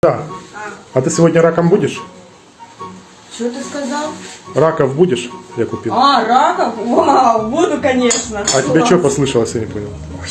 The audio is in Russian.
Да. А ты сегодня раком будешь? Что ты сказал? Раков будешь? Я купил. А, раков? Вау, буду, конечно. А тебе что послышалось, я не понял. Ой,